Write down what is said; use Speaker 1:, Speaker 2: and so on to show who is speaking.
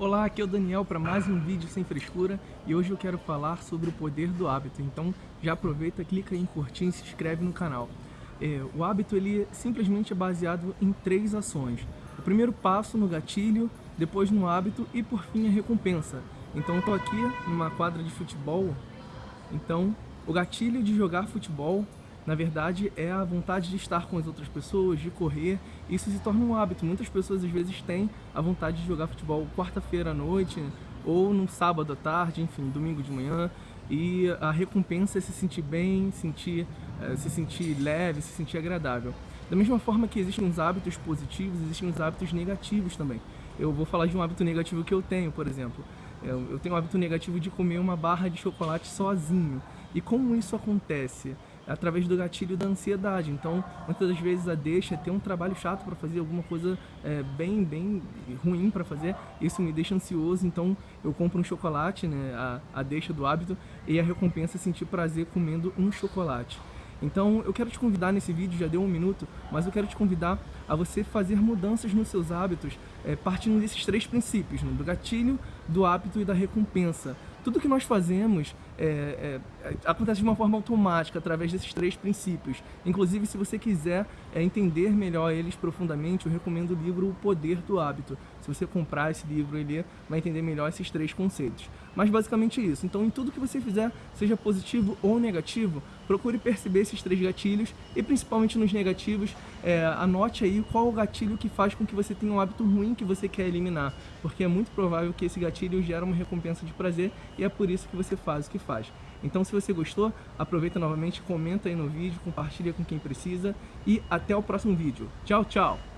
Speaker 1: Olá, aqui é o Daniel para mais um vídeo sem frescura e hoje eu quero falar sobre o poder do hábito. Então já aproveita, clica em curtir e se inscreve no canal. É, o hábito ele simplesmente é baseado em três ações. O primeiro passo no gatilho, depois no hábito e por fim a recompensa. Então eu estou aqui numa quadra de futebol, então o gatilho de jogar futebol na verdade é a vontade de estar com as outras pessoas, de correr. Isso se torna um hábito. Muitas pessoas às vezes têm a vontade de jogar futebol quarta-feira à noite ou no sábado à tarde, enfim, domingo de manhã. E a recompensa é se sentir bem, sentir, é, se sentir leve, se sentir agradável. Da mesma forma que existem uns hábitos positivos, existem uns hábitos negativos também. Eu vou falar de um hábito negativo que eu tenho, por exemplo. Eu tenho o hábito negativo de comer uma barra de chocolate sozinho. E como isso acontece? Através do gatilho da ansiedade. Então, muitas das vezes a deixa é ter um trabalho chato para fazer, alguma coisa é, bem, bem ruim para fazer, isso me deixa ansioso, então eu compro um chocolate, né, a, a deixa do hábito, e a recompensa é sentir prazer comendo um chocolate. Então eu quero te convidar nesse vídeo, já deu um minuto, mas eu quero te convidar a você fazer mudanças nos seus hábitos é, partindo desses três princípios, né? do gatilho, do hábito e da recompensa tudo que nós fazemos é, é, acontece de uma forma automática, através desses três princípios. Inclusive, se você quiser é, entender melhor eles profundamente, eu recomendo o livro O Poder do Hábito. Se você comprar esse livro e ler, vai entender melhor esses três conceitos. Mas basicamente isso. Então, em tudo que você fizer, seja positivo ou negativo, procure perceber esses três gatilhos e principalmente nos negativos, é, anote aí qual o gatilho que faz com que você tenha um hábito ruim que você quer eliminar, porque é muito provável que esse gatilho gera uma recompensa de prazer e é por isso que você faz o que faz. Então se você gostou, aproveita novamente, comenta aí no vídeo, compartilha com quem precisa e até o próximo vídeo. Tchau, tchau!